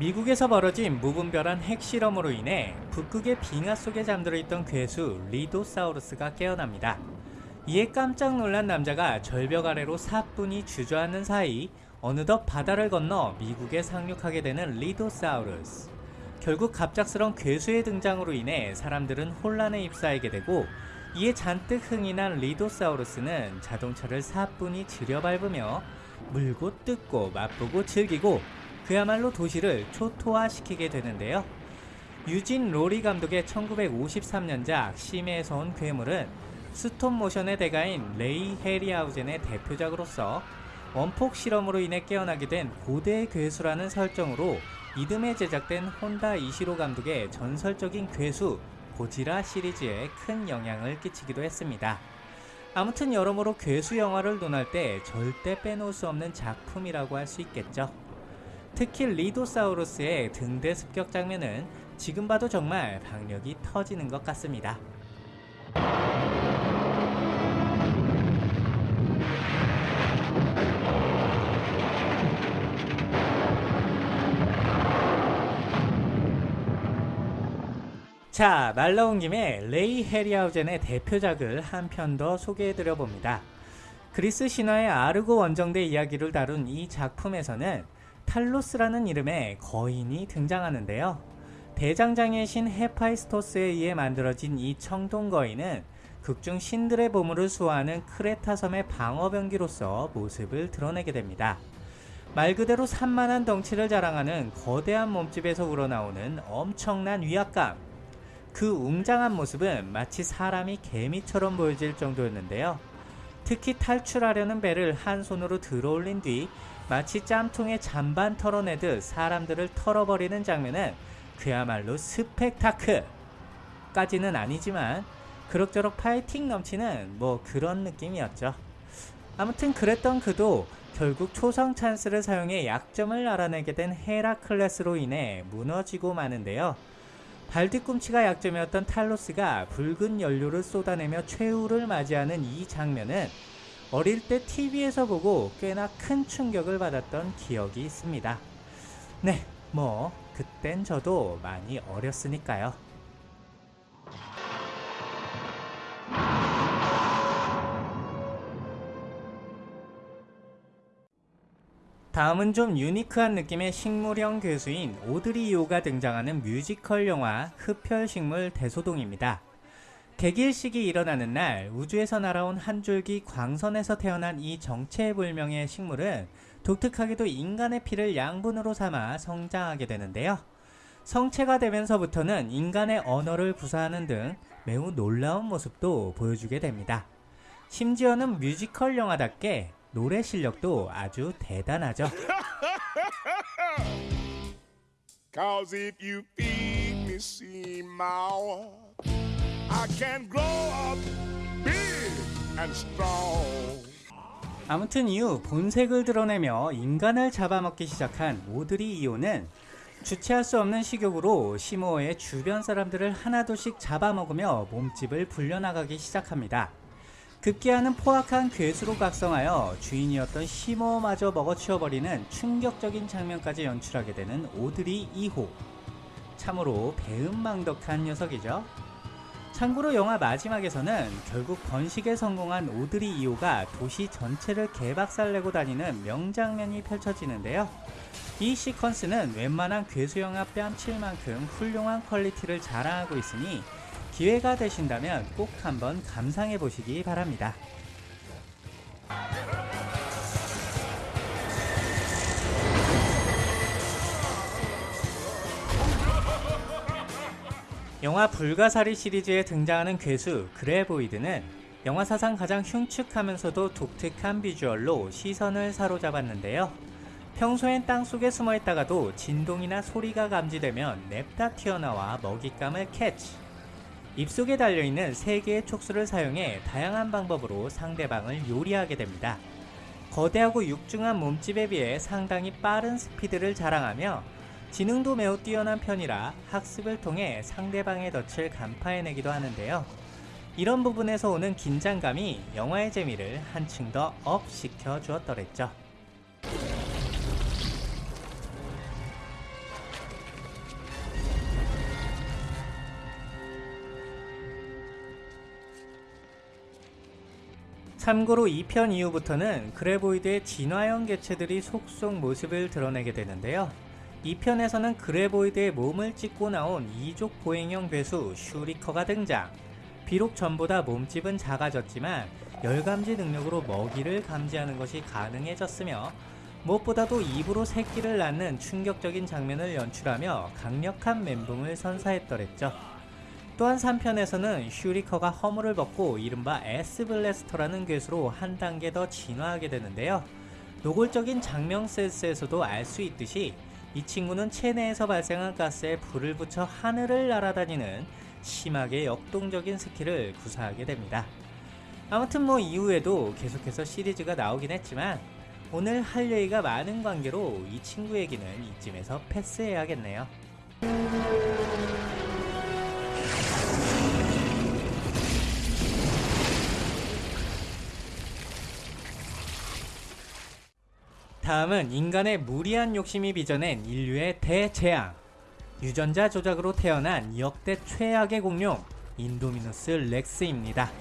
미국에서 벌어진 무분별한 핵실험으로 인해 북극의 빙하 속에 잠들어 있던 괴수 리도사우루스가 깨어납니다. 이에 깜짝 놀란 남자가 절벽 아래로 사뿐히 주저앉는 사이 어느덧 바다를 건너 미국에 상륙하게 되는 리도사우루스. 결국 갑작스런 괴수의 등장으로 인해 사람들은 혼란에 휩싸이게 되고 이에 잔뜩 흥이 난 리도사우루스는 자동차를 사뿐히 즈려밟으며 물고 뜯고 맛보고 즐기고 그야말로 도시를 초토화시키게 되는데요. 유진 로리 감독의 1953년작 심해에서 온 괴물은 스톱 모션의 대가인 레이 해리하우젠의 대표작으로서 원폭 실험으로 인해 깨어나게 된 고대의 괴수라는 설정으로 이듬해 제작된 혼다 이시로 감독의 전설적인 괴수 고지라 시리즈에 큰 영향을 끼치기도 했습니다. 아무튼 여러모로 괴수 영화를 논할 때 절대 빼놓을 수 없는 작품이라고 할 수 있겠죠. 특히 리도사우루스의 등대 습격 장면은 지금 봐도 정말 박력이 터지는 것 같습니다. 자, 말 나온 김에 레이 해리하우젠의 대표작을 한 편 더 소개해드려 봅니다. 그리스 신화의 아르고 원정대 이야기를 다룬 이 작품에서는 탈로스라는 이름의 거인이 등장하는데요. 대장장의 신 헤파이스토스에 의해 만들어진 이 청동 거인은 극중 신들의 보물을 수호하는 크레타 섬의 방어병기로서 모습을 드러내게 됩니다. 말 그대로 산만한 덩치를 자랑하는 거대한 몸집에서 우러나오는 엄청난 위압감. 그 웅장한 모습은 마치 사람이 개미처럼 보여질 정도였는데요. 특히 탈출하려는 배를 한 손으로 들어 올린 뒤 마치 짬통에 잔반 털어내듯 사람들을 털어버리는 장면은 그야말로 스펙타크! 까지는 아니지만 그럭저럭 파이팅 넘치는 뭐 그런 느낌이었죠. 아무튼 그랬던 그도 결국 초성 찬스를 사용해 약점을 알아내게 된 헤라클레스로 인해 무너지고 마는데요. 발뒤꿈치가 약점이었던 탈로스가 붉은 연료를 쏟아내며 최후를 맞이하는 이 장면은 어릴 때 TV에서 보고 꽤나 큰 충격을 받았던 기억이 있습니다. 네, 뭐 그땐 저도 많이 어렸으니까요. 다음은 좀 유니크한 느낌의 식물형 괴수인 오드리 이오가 등장하는 뮤지컬 영화 흡혈식물 대소동입니다. 개길식이 일어나는 날 우주에서 날아온 한 줄기 광선에서 태어난 이 정체불명의 식물은 독특하게도 인간의 피를 양분으로 삼아 성장하게 되는데요. 성체가 되면서부터는 인간의 언어를 구사하는 등 매우 놀라운 모습도 보여주게 됩니다. 심지어는 뮤지컬 영화답게 노래 실력도 아주 대단하죠. Cause if you feed me sea mouth, 아무튼 이후 본색을 드러내며 인간을 잡아먹기 시작한 오드리 이오는 주체할 수 없는 식욕으로 시모어의 주변 사람들을 하나둘씩 잡아먹으며 몸집을 불려나가기 시작합니다. 급기야는 포악한 괴수로 각성하여 주인이었던 시모어마저 먹어치워버리는 충격적인 장면까지 연출하게 되는 오드리 2호. 참으로 배은망덕한 녀석이죠. 참고로 영화 마지막에서는 결국 번식에 성공한 오드리 2호가 도시 전체를 개박살내고 다니는 명장면이 펼쳐지는데요. 이 시퀀스는 웬만한 괴수 영화 뺨칠 만큼 훌륭한 퀄리티를 자랑하고 있으니 기회가 되신다면 꼭 한번 감상해 보시기 바랍니다. 영화 불가사리 시리즈에 등장하는 괴수 그레보이드는 영화 사상 가장 흉측하면서도 독특한 비주얼로 시선을 사로잡았는데요. 평소엔 땅속에 숨어있다가도 진동이나 소리가 감지되면 냅다 튀어나와 먹잇감을 캐치 입속에 달려있는 3개의 촉수를 사용해 다양한 방법으로 상대방을 요리하게 됩니다. 거대하고 육중한 몸집에 비해 상당히 빠른 스피드를 자랑하며 지능도 매우 뛰어난 편이라 학습을 통해 상대방의 덫을 간파해내기도 하는데요. 이런 부분에서 오는 긴장감이 영화의 재미를 한층 더 업 시켜 주었더랬죠. 참고로 2편 이후부터는 그레보이드의 진화형 개체들이 속속 모습을 드러내게 되는데요. 2편에서는 그레보이드의 몸을 찢고 나온 이족 보행형 괴수 슈리커가 등장. 비록 전보다 몸집은 작아졌지만 열감지 능력으로 먹이를 감지하는 것이 가능해졌으며 무엇보다도 입으로 새끼를 낳는 충격적인 장면을 연출하며 강력한 멘붕을 선사했더랬죠. 또한 3편에서는 슈리커가 허물을 벗고 이른바 S블래스터라는 괴수로 한 단계 더 진화하게 되는데요. 노골적인 작명 센스에서도 알 수 있듯이 이 친구는 체내에서 발생한 가스에 불을 붙여 하늘을 날아다니는 심하게 역동적인 스킬을 구사하게 됩니다. 아무튼 뭐 이후에도 계속해서 시리즈가 나오긴 했지만 오늘 할 얘기가 많은 관계로 이 친구 얘기는 이쯤에서 패스해야겠네요. 다음은 인간의 무리한 욕심이 빚어낸 인류의 대재앙. 유전자 조작으로 태어난 역대 최악의 공룡 인도미누스 렉스입니다.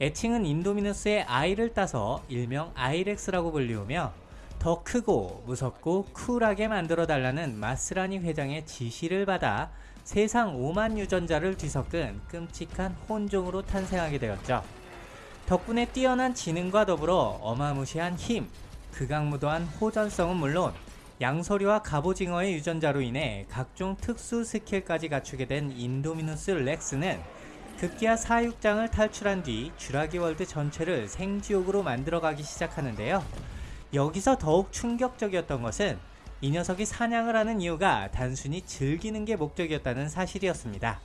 애칭은 인도미누스의 I를 따서 일명 아이렉스라고 불리우며 더 크고 무섭고 쿨하게 만들어 달라는 마스라니 회장의 지시를 받아 세상 오만 유전자를 뒤섞은 끔찍한 혼종으로 탄생하게 되었죠. 덕분에 뛰어난 지능과 더불어 어마무시한 힘, 극악무도한 호전성은 물론 양서류와 갑오징어의 유전자로 인해 각종 특수 스킬까지 갖추게 된 인도미누스 렉스는 급기야 사육장을 탈출한 뒤 쥐라기 월드 전체를 생지옥으로 만들어가기 시작하는데요. 여기서 더욱 충격적이었던 것은 이 녀석이 사냥을 하는 이유가 단순히 즐기는 게 목적이었다는 사실이었습니다.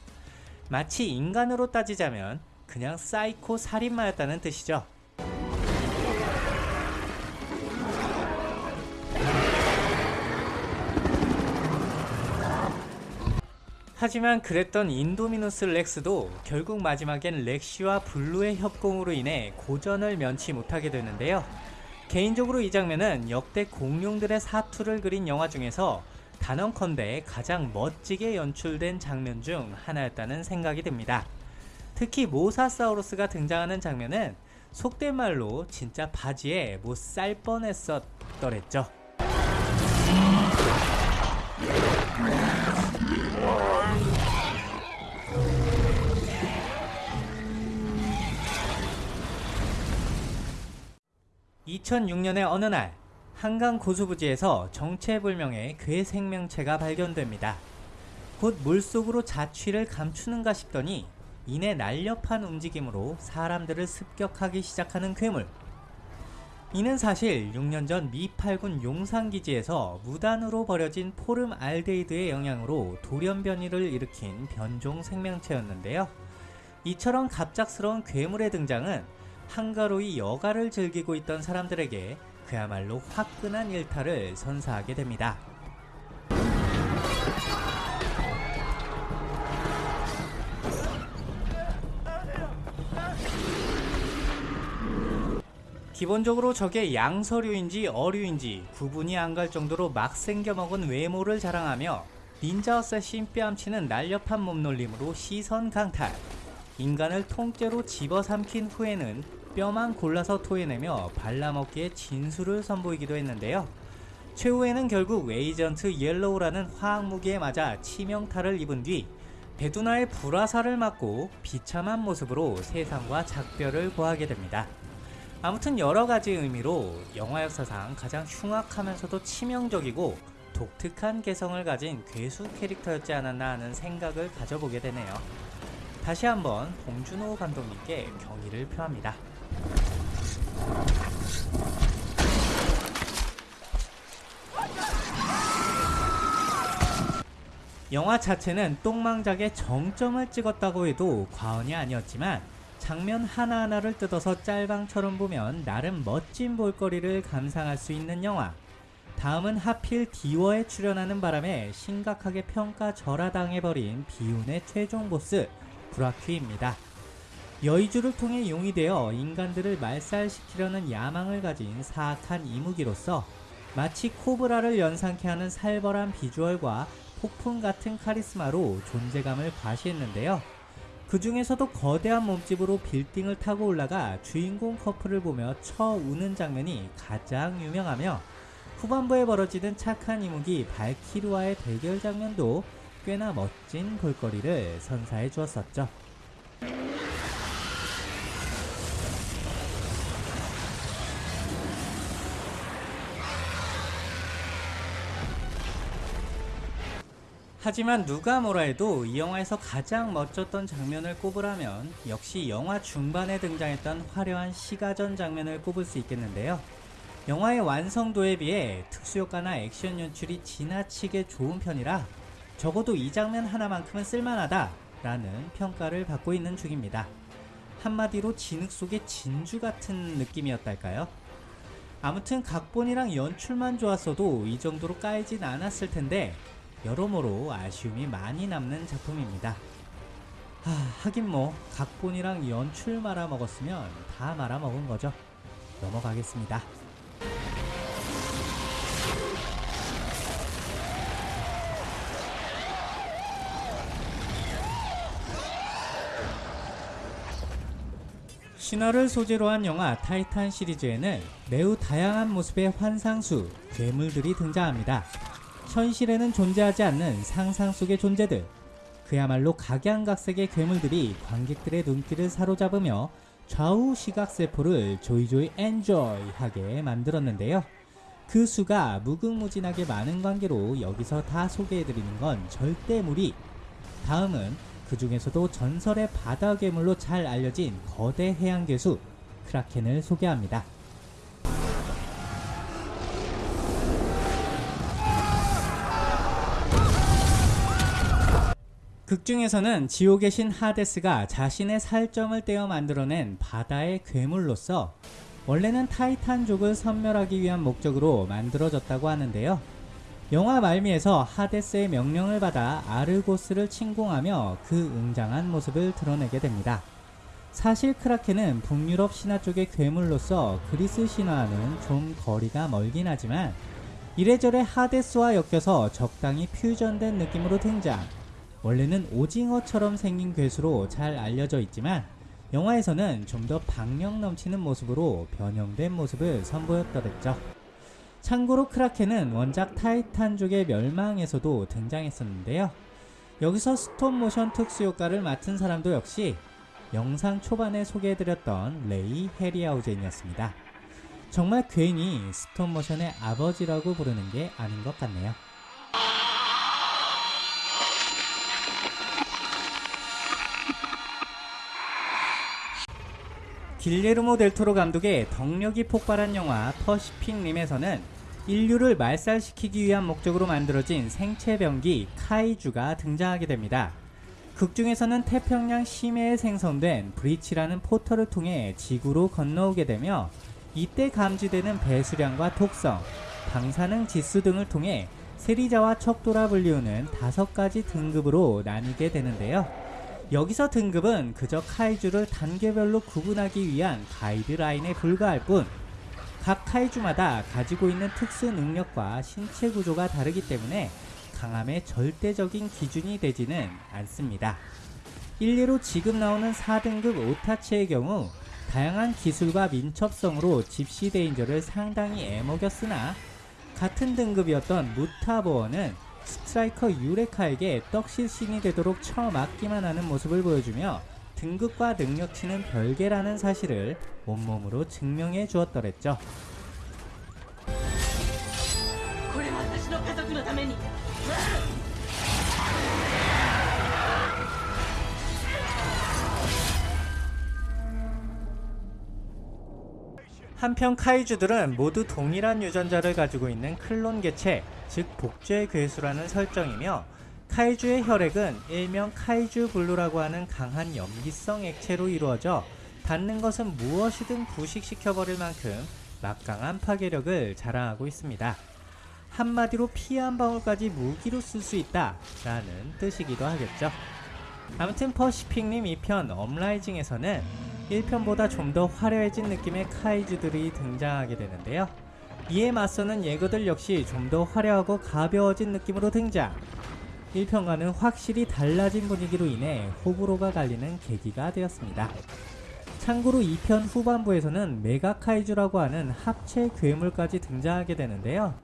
마치 인간으로 따지자면 그냥 사이코 살인마였다는 뜻이죠. 하지만 그랬던 인도미누스 렉스도 결국 마지막엔 렉시와 블루의 협공으로 인해 고전을 면치 못하게 되는데요. 개인적으로 이 장면은 역대 공룡들의 사투를 그린 영화 중에서 단언컨대 가장 멋지게 연출된 장면 중 하나였다는 생각이 듭니다. 특히 모사사우루스가 등장하는 장면은 속된 말로 진짜 바지에 못 쌀 뻔했었더랬죠. (2006년의) 어느 날 한강 고수부지에서 정체불명의 괴 생명체가 발견됩니다. 곧 물속으로 자취를 감추는가 싶더니 이내 날렵한 움직임으로 사람들을 습격하기 시작하는 괴물. 이는 사실 6년 전미 8군 용산기지에서 무단으로 버려진 포름 알데히드의 영향으로 돌연변이를 일으킨 변종 생명체였는데요. 이처럼 갑작스러운 괴물의 등장은 한가로이 여가를 즐기고 있던 사람들에게 그야말로 화끈한 일탈을 선사하게 됩니다. 기본적으로 저게 양서류인지 어류인지 구분이 안 갈 정도로 막 생겨먹은 외모를 자랑하며 닌자 어쌔신 뺨치는 날렵한 몸놀림으로 시선 강탈 인간을 통째로 집어삼킨 후에는 뼈만 골라서 토해내며 발라먹기의 진수를 선보이기도 했는데요. 최후에는 결국 에이전트 옐로우라는 화학무기에 맞아 치명타를 입은 뒤 배두나의 불화살을 맞고 비참한 모습으로 세상과 작별을 고하게 됩니다. 아무튼 여러가지 의미로 영화 역사상 가장 흉악하면서도 치명적이고 독특한 개성을 가진 괴수 캐릭터였지 않았나 하는 생각을 가져보게 되네요. 다시 한번 봉준호 감독님께 경의를 표합니다. 영화 자체는 똥망작의 정점을 찍었다고 해도 과언이 아니었지만 장면 하나하나를 뜯어서 짤방처럼 보면 나름 멋진 볼거리를 감상할 수 있는 영화. 다음은 하필 디워에 출연하는 바람에 심각하게 평가 절하당해버린 비운의 최종 보스 브라퀴입니다. 여의주를 통해 용이 되어 인간들을 말살시키려는 야망을 가진 사악한 이무기로서 마치 코브라를 연상케 하는 살벌한 비주얼과 폭풍 같은 카리스마로 존재감을 과시했는데요. 그 중에서도 거대한 몸집으로 빌딩을 타고 올라가 주인공 커플을 보며 쳐 우는 장면이 가장 유명하며 후반부에 벌어지는 착한 이무기 발키르와의 대결 장면도 꽤나 멋진 볼거리를 선사해 주었었죠. 하지만 누가 뭐라 해도 이 영화에서 가장 멋졌던 장면을 꼽으라면 역시 영화 중반에 등장했던 화려한 시가전 장면을 꼽을 수 있겠는데요. 영화의 완성도에 비해 특수효과나 액션 연출이 지나치게 좋은 편이라 적어도 이 장면 하나만큼은 쓸만하다 라는 평가를 받고 있는 중입니다. 한마디로 진흙 속의 진주 같은 느낌이었달까요? 아무튼 각본이랑 연출만 좋았어도 이 정도로 까이진 않았을 텐데 여러모로 아쉬움이 많이 남는 작품입니다. 하, 하긴 뭐 각본이랑 연출 말아 먹었으면 다 말아 먹은 거죠. 넘어가겠습니다. 신화를 소재로 한 영화 타이탄 시리즈에는 매우 다양한 모습의 환상수, 괴물들이 등장합니다. 현실에는 존재하지 않는 상상 속의 존재들. 그야말로 각양각색의 괴물들이 관객들의 눈길을 사로잡으며 좌우 시각세포를 조이조이 엔조이하게 만들었는데요. 그 수가 무궁무진하게 많은 관계로 여기서 다 소개해드리는 건 절대 무리. 다음은 그 중에서도 전설의 바다 괴물로 잘 알려진 거대 해양 괴수 크라켄을 소개합니다. 극 중에서는 지옥의 신 하데스가 자신의 살점을 떼어 만들어낸 바다의 괴물로서 원래는 타이탄족을 섬멸하기 위한 목적으로 만들어졌다고 하는데요. 영화 말미에서 하데스의 명령을 받아 아르고스를 침공하며 그 웅장한 모습을 드러내게 됩니다. 사실 크라켄은 북유럽 신화 쪽의 괴물로서 그리스 신화와는 좀 거리가 멀긴 하지만 이래저래 하데스와 엮여서 적당히 퓨전된 느낌으로 등장. 원래는 오징어처럼 생긴 괴수로 잘 알려져 있지만 영화에서는 좀 더 박력 넘치는 모습으로 변형된 모습을 선보였더랬죠. 참고로 크라켄은 원작 타이탄족의 멸망에서도 등장했었는데요. 여기서 스톱모션 특수효과를 맡은 사람도 역시 영상 초반에 소개해드렸던 레이 해리하우젠이었습니다. 정말 괜히 스톱모션의 아버지라고 부르는 게 아닌 것 같네요. 길레르모 델토로 감독의 덕력이 폭발한 영화 퍼시픽 림에서는 인류를 말살시키기 위한 목적으로 만들어진 생체병기 카이주가 등장하게 됩니다. 극중에서는 태평양 심해에 생성된 브리치라는 포털을 통해 지구로 건너오게 되며 이때 감지되는 배수량과 독성, 방사능 지수 등을 통해 세리자와 척도라 불리우는 다섯 가지 등급으로 나뉘게 되는데요. 여기서 등급은 그저 카이주를 단계별로 구분하기 위한 가이드라인에 불과할 뿐, 각 카이주마다 가지고 있는 특수 능력과 신체 구조가 다르기 때문에 강함의 절대적인 기준이 되지는 않습니다. 일례로 지금 나오는 4등급 오타치의 경우 다양한 기술과 민첩성으로 집시 데인저를 상당히 애먹였으나 같은 등급이었던 무타보어는 스트라이커 유레카에게 떡실신이 되도록 처맞기만 하는 모습을 보여주며 등급과 능력치는 별개라는 사실을 온몸으로 증명해 주었더랬죠. 한편 카이주들은 모두 동일한 유전자를 가지고 있는 클론 개체, 즉 복제 괴수라는 설정이며 카이주의 혈액은 일명 카이주 블루라고 하는 강한 염기성 액체로 이루어져 닿는 것은 무엇이든 부식시켜버릴 만큼 막강한 파괴력을 자랑하고 있습니다. 한마디로 피 한 방울까지 무기로 쓸 수 있다 라는 뜻이기도 하겠죠. 아무튼 퍼시픽 림 2편 업라이징에서는 1편보다 좀 더 화려해진 느낌의 카이주들이 등장하게 되는데요. 이에 맞서는 예거들 역시 좀 더 화려하고 가벼워진 느낌으로 등장. 1편과는 확실히 달라진 분위기로 인해 호불호가 갈리는 계기가 되었습니다. 참고로 2편 후반부에서는 메가 카이주라고 하는 합체 괴물까지 등장하게 되는데요.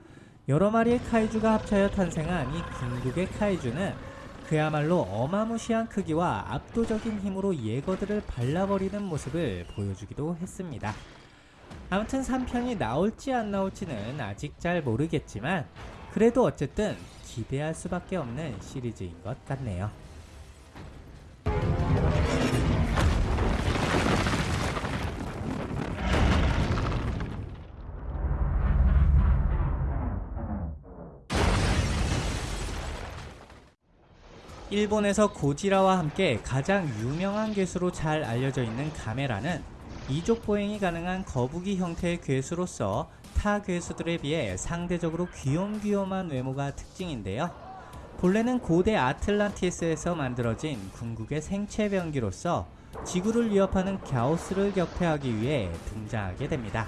여러 마리의 카이주가 합쳐여 탄생한 이 궁극의 카이주는 그야말로 어마무시한 크기와 압도적인 힘으로 예거들을 발라버리는 모습을 보여주기도 했습니다. 아무튼 3편이 나올지 안 나올지는 아직 잘 모르겠지만 그래도 어쨌든 기대할 수밖에 없는 시리즈인 것 같네요. 일본에서 고지라와 함께 가장 유명한 괴수로 잘 알려져 있는 가메라는 이족 보행이 가능한 거북이 형태의 괴수로서 타 괴수들에 비해 상대적으로 귀염귀염한 외모가 특징인데요. 본래는 고대 아틀란티스에서 만들어진 궁극의 생체 병기로서 지구를 위협하는 갸오스를 격퇴하기 위해 등장하게 됩니다.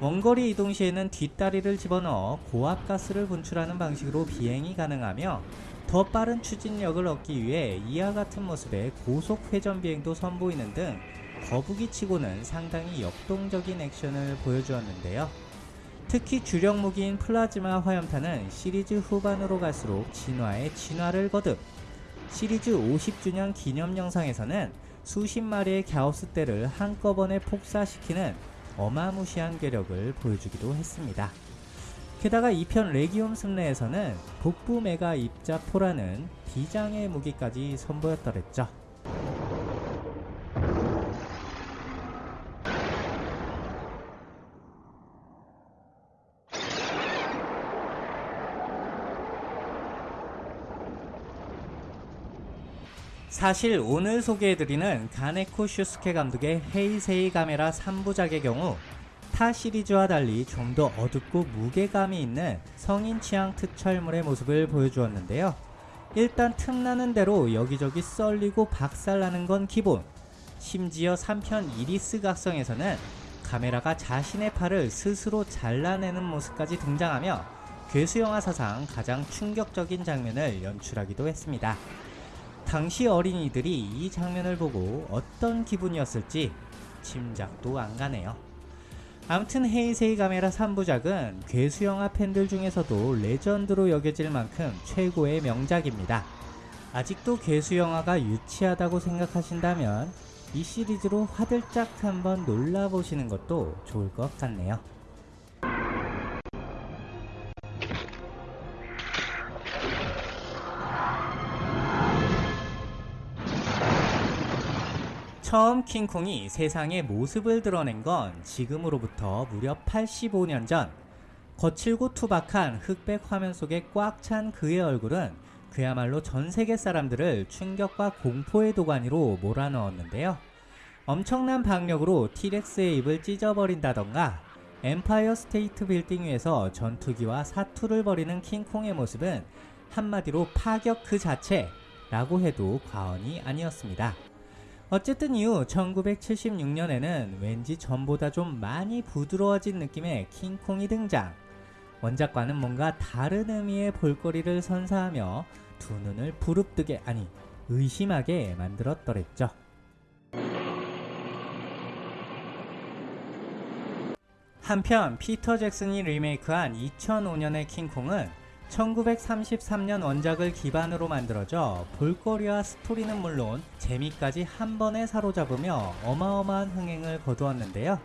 원거리 이동 시에는 뒷다리를 집어넣어 고압가스를 분출하는 방식으로 비행이 가능하며 더 빠른 추진력을 얻기 위해 이와 같은 모습의 고속 회전 비행도 선보이는 등 거북이 치고는 상당히 역동적인 액션을 보여주었는데요. 특히 주력 무기인 플라즈마 화염탄은 시리즈 후반으로 갈수록 진화에 진화를 거듭 시리즈 50주년 기념 영상에서는 수십 마리의 갸우스떼를 한꺼번에 폭사시키는 어마무시한 괴력을 보여주기도 했습니다. 게다가 2편 레기움 승례에서는 북부 메가 입자포라는 비장의 무기까지 선보였더랬죠. 사실 오늘 소개해드리는 가네코 슈스케 감독의 헤이세이 가메라 3부작의 경우 타 시리즈와 달리 좀 더 어둡고 무게감이 있는 성인 취향 특촬물의 모습을 보여주었는데요. 일단 틈나는 대로 여기저기 썰리고 박살나는 건 기본. 심지어 3편 이리스 각성에서는 카메라가 자신의 팔을 스스로 잘라내는 모습까지 등장하며 괴수 영화 사상 가장 충격적인 장면을 연출하기도 했습니다. 당시 어린이들이 이 장면을 보고 어떤 기분이었을지 짐작도 안 가네요. 아무튼 헤이세이 카메라 3부작은 괴수영화 팬들 중에서도 레전드로 여겨질 만큼 최고의 명작입니다. 아직도 괴수영화가 유치하다고 생각하신다면 이 시리즈로 화들짝 한번 놀라보시는 것도 좋을 것 같네요. 처음 킹콩이 세상의 모습을 드러낸 건 지금으로부터 무려 85년 전. 거칠고 투박한 흑백 화면 속에 꽉 찬 그의 얼굴은 그야말로 전 세계 사람들을 충격과 공포의 도가니로 몰아넣었는데요. 엄청난 박력으로 티렉스의 입을 찢어버린다던가 엠파이어 스테이트 빌딩 위에서 전투기와 사투를 벌이는 킹콩의 모습은 한마디로 파격 그 자체라고 해도 과언이 아니었습니다. 어쨌든 이후 1976년에는 왠지 전보다 좀 많이 부드러워진 느낌의 킹콩이 등장. 원작과는 뭔가 다른 의미의 볼거리를 선사하며 두 눈을 부릅뜨게 아니 의심하게 만들었더랬죠. 한편 피터 잭슨이 리메이크한 2005년의 킹콩은 1933년 원작을 기반으로 만들어져 볼거리와 스토리는 물론 재미까지 한 번에 사로잡으며 어마어마한 흥행을 거두었는데요.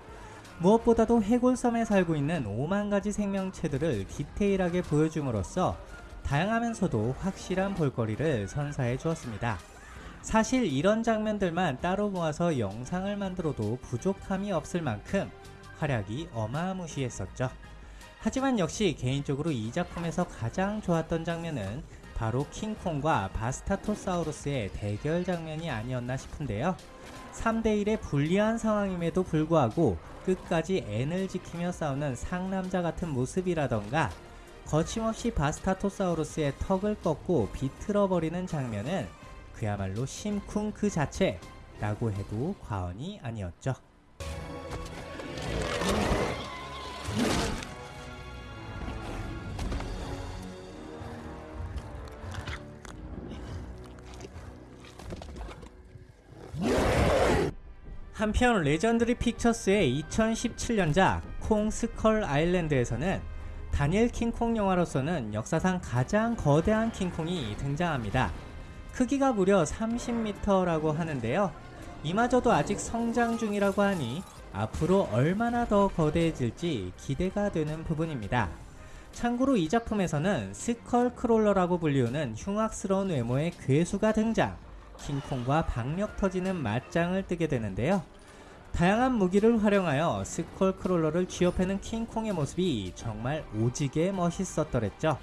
무엇보다도 해골섬에 살고 있는 5만 가지 생명체들을 디테일하게 보여줌으로써 다양하면서도 확실한 볼거리를 선사해 주었습니다. 사실 이런 장면들만 따로 모아서 영상을 만들어도 부족함이 없을 만큼 활약이 어마무시했었죠. 하지만 역시 개인적으로 이 작품에서 가장 좋았던 장면은 바로 킹콩과 바스타토사우루스의 대결 장면이 아니었나 싶은데요. 3대1의 불리한 상황임에도 불구하고 끝까지 N을 지키며 싸우는 상남자 같은 모습이라던가 거침없이 바스타토사우루스의 턱을 꺾고 비틀어버리는 장면은 그야말로 심쿵 그 자체라고 해도 과언이 아니었죠. 한편 레전드리 픽처스의 2017년작 콩 스컬 아일랜드에서는 단일 킹콩 영화로서는 역사상 가장 거대한 킹콩이 등장합니다. 크기가 무려 30m라고 하는데요. 이마저도 아직 성장 중이라고 하니 앞으로 얼마나 더 거대해질지 기대가 되는 부분입니다. 참고로 이 작품에서는 스컬 크롤러라고 불리우는 흉악스러운 외모의 괴수가 등장. 킹콩과 박력 터지는 맞짱을 뜨게 되는데요. 다양한 무기를 활용하여 스컬 크롤러를 쥐어패는 킹콩의 모습이 정말 오지게 멋있었더랬죠.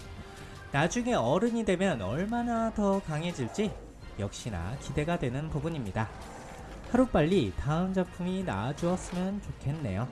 나중에 어른이 되면 얼마나 더 강해질지 역시나 기대가 되는 부분입니다. 하루빨리 다음 작품이 나와주었으면 좋겠네요.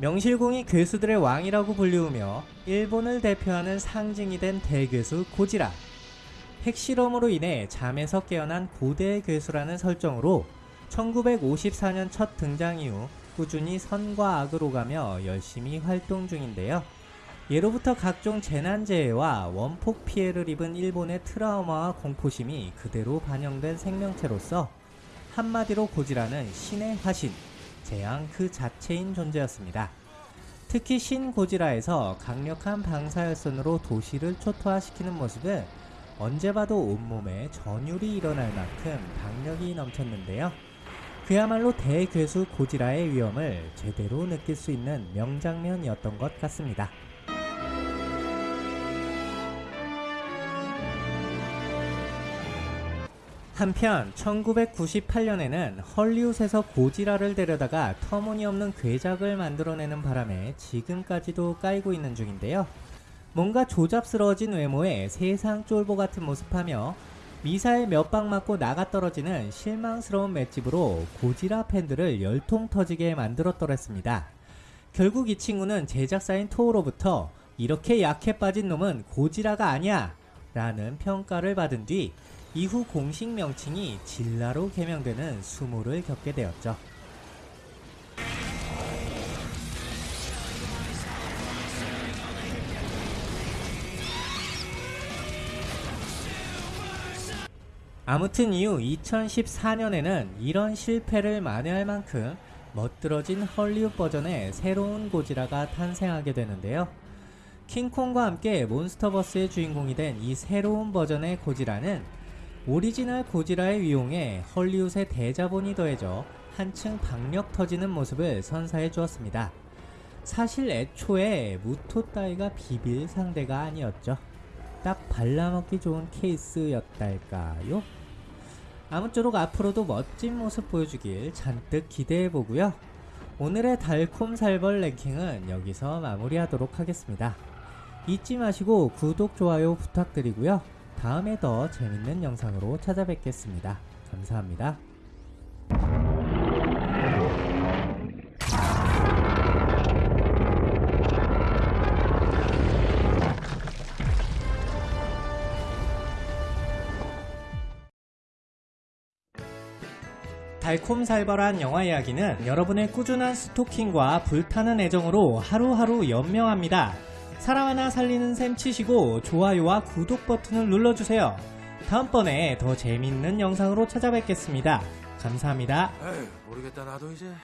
명실공히 괴수들의 왕이라고 불리우며 일본을 대표하는 상징이 된 대괴수 고지라. 핵실험으로 인해 잠에서 깨어난 고대 괴수라는 설정으로 1954년 첫 등장 이후 꾸준히 선과 악을 오가며 열심히 활동 중인데요. 예로부터 각종 재난재해와 원폭 피해를 입은 일본의 트라우마와 공포심이 그대로 반영된 생명체로서 한마디로 고지라는 신의 화신, 재앙 그 자체인 존재였습니다. 특히 신 고지라에서 강력한 방사열선으로 도시를 초토화시키는 모습은 언제 봐도 온몸에 전율이 일어날 만큼 박력이 넘쳤는데요. 그야말로 대괴수 고지라의 위험을 제대로 느낄 수 있는 명장면이었던 것 같습니다. 한편 1998년에는 헐리우드에서 고지라를 데려다가 터무니없는 괴작을 만들어내는 바람에 지금까지도 까이고 있는 중인데요. 뭔가 조잡스러워진 외모에 세상 쫄보 같은 모습하며 미사일 몇 방 맞고 나가 떨어지는 실망스러운 맷집으로 고지라 팬들을 열통 터지게 만들었더랬습니다. 결국 이 친구는 제작사인 토우로부터 이렇게 약해 빠진 놈은 고지라가 아니야 라는 평가를 받은 뒤 이후 공식 명칭이 질라로 개명되는 수모를 겪게 되었죠. 아무튼 이후 2014년에는 이런 실패를 만회할 만큼 멋들어진 헐리우드 버전의 새로운 고지라가 탄생하게 되는데요. 킹콩과 함께 몬스터버스의 주인공이 된 이 새로운 버전의 고지라는 오리지널 고지라의 위용에 헐리우드의 대자본이 더해져 한층 박력 터지는 모습을 선사해 주었습니다. 사실 애초에 무토 따위가 비빌 상대가 아니었죠. 딱 발라먹기 좋은 케이스였달까요? 아무쪼록 앞으로도 멋진 모습 보여주길 잔뜩 기대해보고요. 오늘의 달콤살벌 랭킹은 여기서 마무리하도록 하겠습니다. 잊지 마시고 구독, 좋아요 부탁드리고요. 다음에 더 재밌는 영상으로 찾아뵙겠습니다. 감사합니다. 달콤살벌한 영화 이야기는 여러분의 꾸준한 스토킹과 불타는 애정으로 하루하루 연명합니다. 사람 하나 살리는 셈 치시고 좋아요와 구독 버튼을 눌러주세요. 다음번에 더 재밌는 영상으로 찾아뵙겠습니다. 감사합니다. 에휴 모르겠다 나도 이제